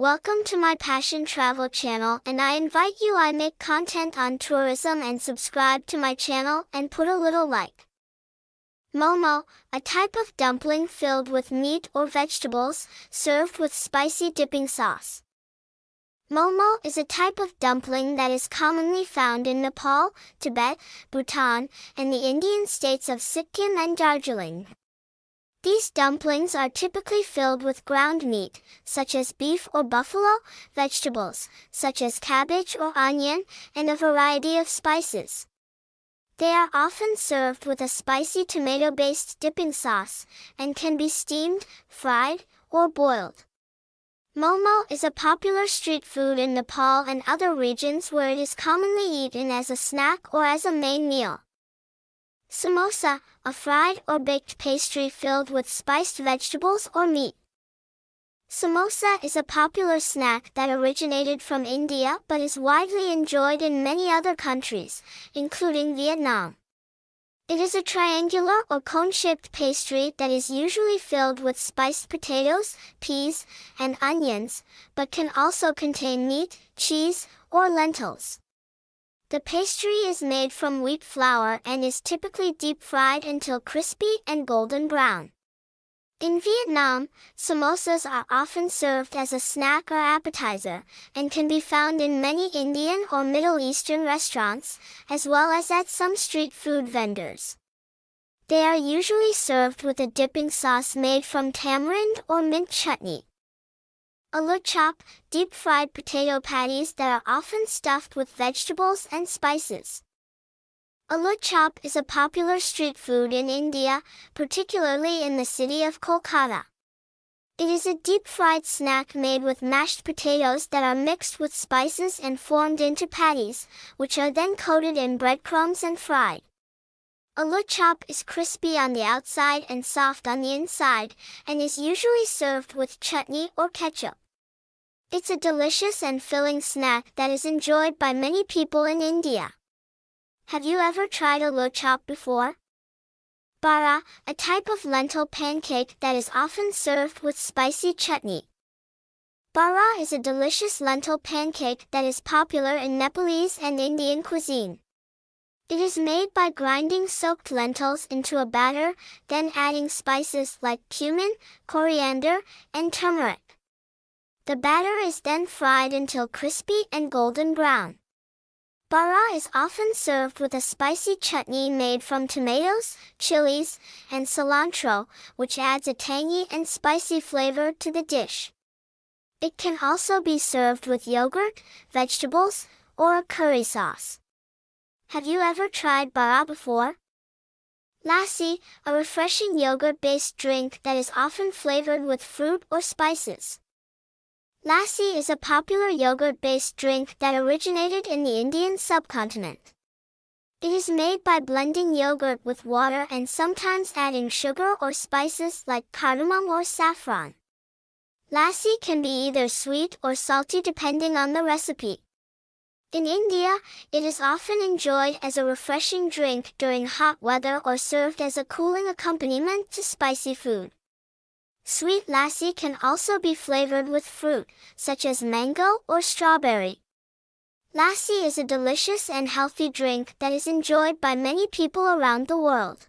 Welcome to my Passion Travel channel and I invite you I make content on tourism and subscribe to my channel and put a little like. Momo, a type of dumpling filled with meat or vegetables, served with spicy dipping sauce. Momo is a type of dumpling that is commonly found in Nepal, Tibet, Bhutan, and the Indian states of Sikkim and Darjeeling. These dumplings are typically filled with ground meat, such as beef or buffalo, vegetables, such as cabbage or onion, and a variety of spices. They are often served with a spicy tomato-based dipping sauce, and can be steamed, fried, or boiled. Momo is a popular street food in Nepal and other regions where it is commonly eaten as a snack or as a main meal. Samosa, a fried or baked pastry filled with spiced vegetables or meat. Samosa is a popular snack that originated from India but is widely enjoyed in many other countries, including Vietnam. It is a triangular or cone-shaped pastry that is usually filled with spiced potatoes, peas, and onions, but can also contain meat, cheese, or lentils. The pastry is made from wheat flour and is typically deep fried until crispy and golden brown. In Vietnam, samosas are often served as a snack or appetizer, and can be found in many Indian or Middle Eastern restaurants, as well as at some street food vendors. They are usually served with a dipping sauce made from tamarind or mint chutney. Aloo chop, deep-fried potato patties that are often stuffed with vegetables and spices. Aloo chop is a popular street food in India, particularly in the city of Kolkata. It is a deep-fried snack made with mashed potatoes that are mixed with spices and formed into patties, which are then coated in breadcrumbs and fried. Aloo chop is crispy on the outside and soft on the inside, and is usually served with chutney or ketchup. It's a delicious and filling snack that is enjoyed by many people in India. Have you ever tried aloo chop before? Bara, a type of lentil pancake that is often served with spicy chutney. Bara is a delicious lentil pancake that is popular in Nepalese and Indian cuisine. It is made by grinding soaked lentils into a batter, then adding spices like cumin, coriander, and turmeric. The batter is then fried until crispy and golden brown. Bara is often served with a spicy chutney made from tomatoes, chilies, and cilantro, which adds a tangy and spicy flavor to the dish. It can also be served with yogurt, vegetables, or a curry sauce. Have you ever tried bara before? Lassi, a refreshing yogurt-based drink that is often flavored with fruit or spices. Lassi is a popular yogurt-based drink that originated in the Indian subcontinent. It is made by blending yogurt with water and sometimes adding sugar or spices like cardamom or saffron. Lassi can be either sweet or salty depending on the recipe. In India, it is often enjoyed as a refreshing drink during hot weather or served as a cooling accompaniment to spicy food. Sweet lassi can also be flavored with fruit, such as mango or strawberry. Lassi is a delicious and healthy drink that is enjoyed by many people around the world.